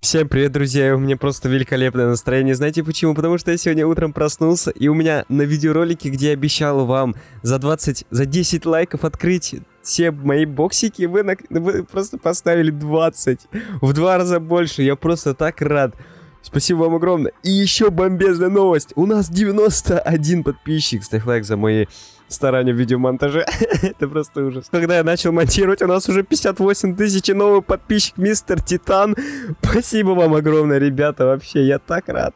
Всем привет, друзья, у меня просто великолепное настроение. Знаете почему? Потому что я сегодня утром проснулся, и у меня на видеоролике, где я обещал вам за 20, за 10 лайков открыть все мои боксики, вы, на- вы просто поставили 20. В два раза больше, я просто так рад. Спасибо вам огромное. И еще бомбезная новость. У нас 91 подписчик. Ставь лайк за мои старания в видеомонтаже. Это просто ужас. Когда я начал монтировать, у нас уже 58 тысяч и новый подписчик, мистер Титан. Спасибо вам огромное, ребята. Вообще, я так рад.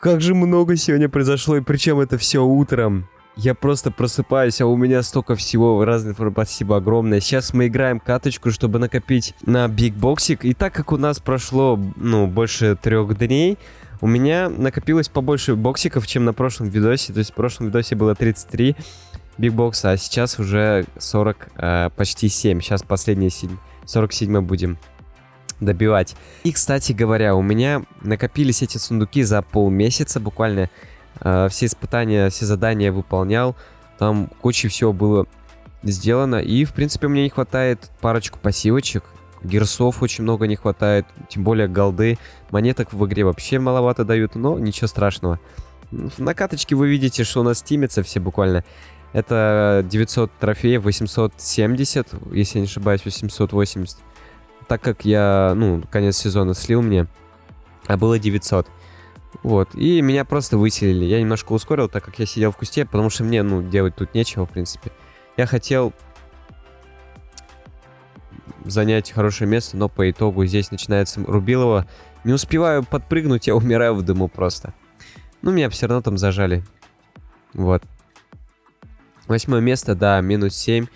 Как же много сегодня произошло, и причем это все утром. Я просто просыпаюсь, а у меня столько всего разных. Спасибо огромное. Сейчас мы играем каточку, чтобы накопить на бигбоксик. И так как у нас прошло, ну, больше трех дней, у меня накопилось побольше боксиков, чем на прошлом видосе. То есть в прошлом видосе было 33 бигбокса, а сейчас уже 40, э, почти 7. Сейчас последние 7, 47 будем добивать. И, кстати говоря, у меня накопились эти сундуки за полмесяца буквально. Э, все испытания, все задания выполнял. Там куча всего было сделано. И, в принципе, мне не хватает парочку пассивочек. Герсов очень много не хватает. Тем более голды. Монеток в игре вообще маловато дают. Но ничего страшного. На каточке вы видите, что у нас стимятся все буквально. Это 900 трофеев, 870, если я не ошибаюсь, 880. Так как я, ну, конец сезона слил мне, а было 900. Вот, и меня просто выселили. Я немножко ускорил, так как я сидел в кусте, потому что мне, ну, делать тут нечего, в принципе. Я хотел занять хорошее место, но по итогу здесь начинается Рубилова. Не успеваю подпрыгнуть, я умираю в дыму просто. Ну, меня все равно там зажали. Вот. Восьмое место, да, минус 7.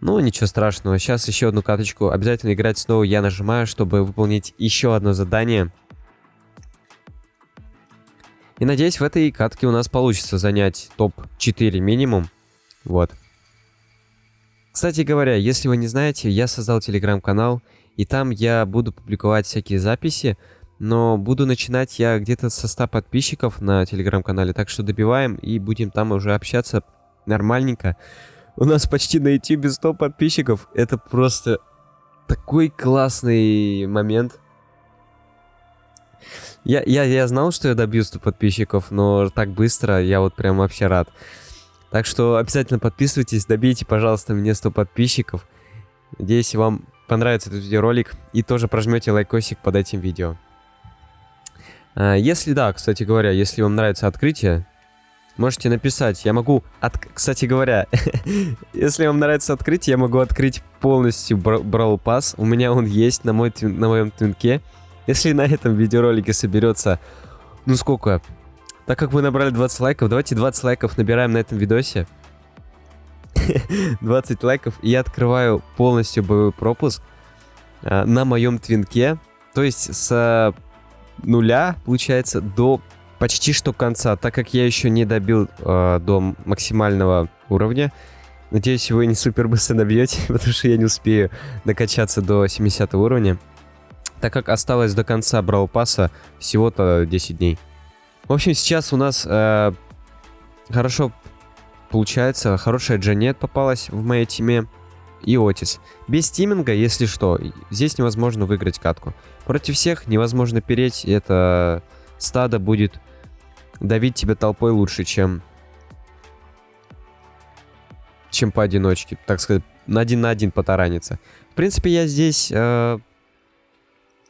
Ну, ничего страшного. Сейчас еще одну каточку. Обязательно играть снова я нажимаю, чтобы выполнить еще одно задание. И надеюсь, в этой катке у нас получится занять топ-4 минимум. Вот. Кстати говоря, если вы не знаете, я создал телеграм-канал, и там я буду публиковать всякие записи, но буду начинать я где-то со 100 подписчиков на телеграм-канале, так что добиваем и будем там уже общаться нормальненько. У нас почти на YouTube 100 подписчиков. Это просто такой классный момент. Я, я, я знал, что я добью 100 подписчиков, но так быстро я вот прям вообще рад. Так что обязательно подписывайтесь, добейте, пожалуйста, мне 100 подписчиков. Надеюсь, вам понравится этот видеоролик и тоже прожмете лайкосик под этим видео. А, Если да, кстати говоря, если вам нравится открытие, можете написать. Я могу, от... кстати говоря, если вам нравится открытие, я могу открыть полностью Brawl Pass. У меня он есть на, мой, на моем твинке. Если на этом видеоролике соберется, ну сколько? Так как вы набрали 20 лайков, давайте 20 лайков набираем на этом видосе. 20 лайков, и я открываю полностью боевой пропуск а, на моем твинке. То есть с а, нуля, получается, до почти что конца, так как я еще не добил э, до максимального уровня. Надеюсь, вы не супер быстро добьете, потому что я не успею докачаться до 70 уровня. Так как осталось до конца Брау Пасса всего-то 10 дней. В общем, сейчас у нас э, хорошо получается, хорошая Джанет попалась в моей тиме и Отис. Без тиминга, если что, здесь невозможно выиграть катку. Против всех невозможно переть, это стадо будет давить тебя толпой лучше, чем чем поодиночке, так сказать, на один на один потараниться. В принципе, я здесь э,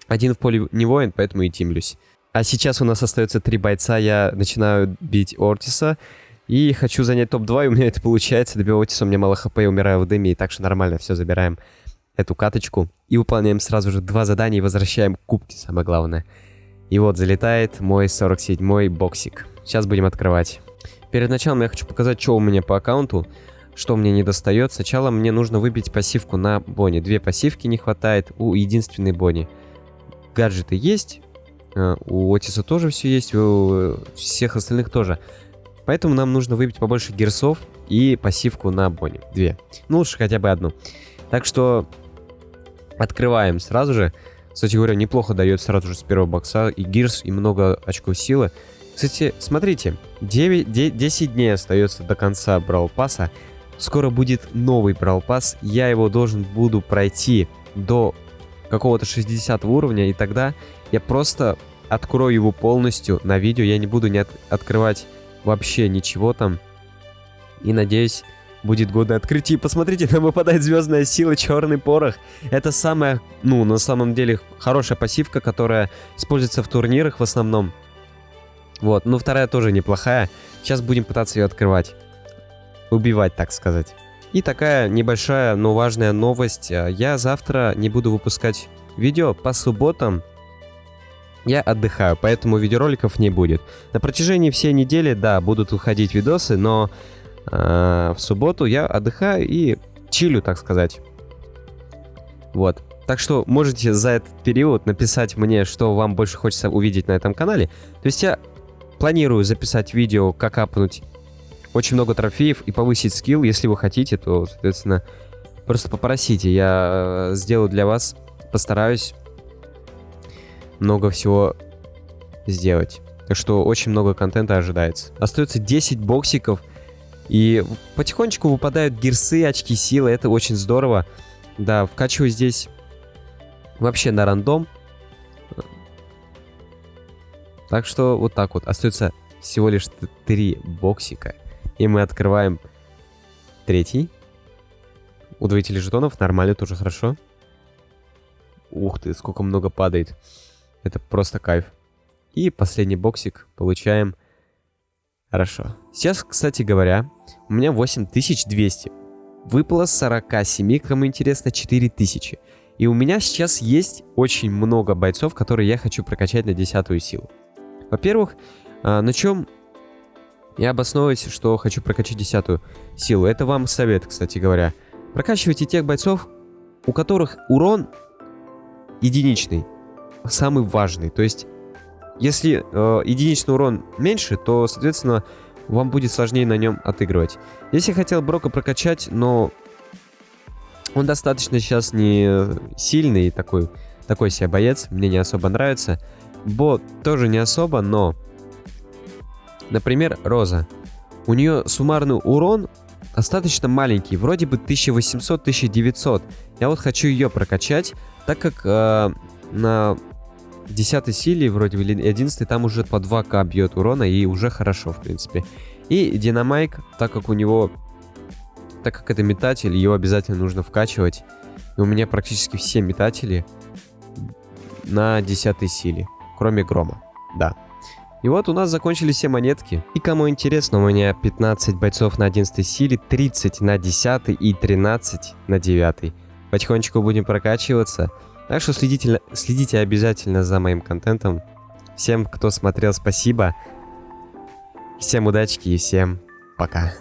один в поле не воин, поэтому и тимлюсь. А сейчас у нас остается три бойца, я начинаю бить Ортиса, и хочу занять топ-2, и у меня это получается. Добиваю Отиса, у меня мало хп, я умираю в дыме, и так что нормально, все, забираем эту каточку. И выполняем сразу же два задания и возвращаем кубки, самое главное. И вот залетает мой 47-й боксик. Сейчас будем открывать. Перед началом я хочу показать, что у меня по аккаунту, что мне не достает. Сначала мне нужно выбить пассивку на Бонни. Две пассивки не хватает у единственной Бонни. Гаджеты есть, у Отиса тоже все есть, у всех остальных тоже. Поэтому нам нужно выбить побольше герсов и пассивку на Бонни. Две. Ну, лучше хотя бы одну. Так что открываем сразу же. Кстати говоря, неплохо дает сразу же с первого бокса и гирс, и много очков силы. Кстати, смотрите, 9, де- 10 дней остается до конца Брау Пасса. скоро будет новый Brawl Pass. Я его должен буду пройти до какого-то 60 уровня, и тогда я просто открою его полностью на видео. Я не буду не от открывать вообще ничего там. И надеюсь, будет годное открытие. Посмотрите, нам выпадает звездная сила, черный порох. Это самая, ну, на самом деле, хорошая пассивка, которая используется в турнирах в основном. Вот, ну вторая тоже неплохая. Сейчас будем пытаться ее открывать. Убивать, так сказать. И такая небольшая, но важная новость. Я завтра не буду выпускать видео по субботам. Я отдыхаю, поэтому видеороликов не будет. На протяжении всей недели, да, будут выходить видосы, но э, в субботу я отдыхаю и чилю, так сказать. Вот. Так что можете за этот период написать мне, что вам больше хочется увидеть на этом канале. То есть я планирую записать видео, как апнуть очень много трофеев и повысить скилл. Если вы хотите, то, соответственно, просто попросите. Я э, сделаю для вас, постараюсь много всего сделать. Так что очень много контента ожидается. Остается 10 боксиков. И потихонечку выпадают гирсы, очки силы. Это очень здорово. Да, вкачиваю здесь вообще на рандом. Так что вот так вот. Остается всего лишь 3 боксика. И мы открываем третий. Удвоители жетонов. Нормально, тоже хорошо. Ух ты, сколько много падает. Это просто кайф. И последний боксик получаем. Хорошо. Сейчас, кстати говоря, у меня 8200. Выпало 47, кому интересно, 4000. И у меня сейчас есть очень много бойцов, которые я хочу прокачать на десятую силу. Во-первых, а, на чем я обосновываюсь, что хочу прокачать десятую силу. Это вам совет, кстати говоря. Прокачивайте тех бойцов, у которых урон единичный самый важный. То есть, если э, единичный урон меньше, то, соответственно, вам будет сложнее на нем отыгрывать. Здесь я хотел Брока прокачать, но он достаточно сейчас не сильный, такой, такой себе боец, мне не особо нравится. Бо тоже не особо, но... Например, Роза. У нее суммарный урон достаточно маленький, вроде бы 1800-1900. Я вот хочу ее прокачать, так как э, на 10 силе, вроде бы, или 11 там уже по 2к бьет урона, и уже хорошо, в принципе. И Динамайк, так как у него... Так как это метатель, его обязательно нужно вкачивать. И у меня практически все метатели на 10 силе, кроме Грома, да. И вот у нас закончились все монетки. И кому интересно, у меня 15 бойцов на 11 силе, 30 на 10 и 13 на 9. Потихонечку будем прокачиваться. Так что следите, следите обязательно за моим контентом. Всем, кто смотрел, спасибо. Всем удачки и всем пока.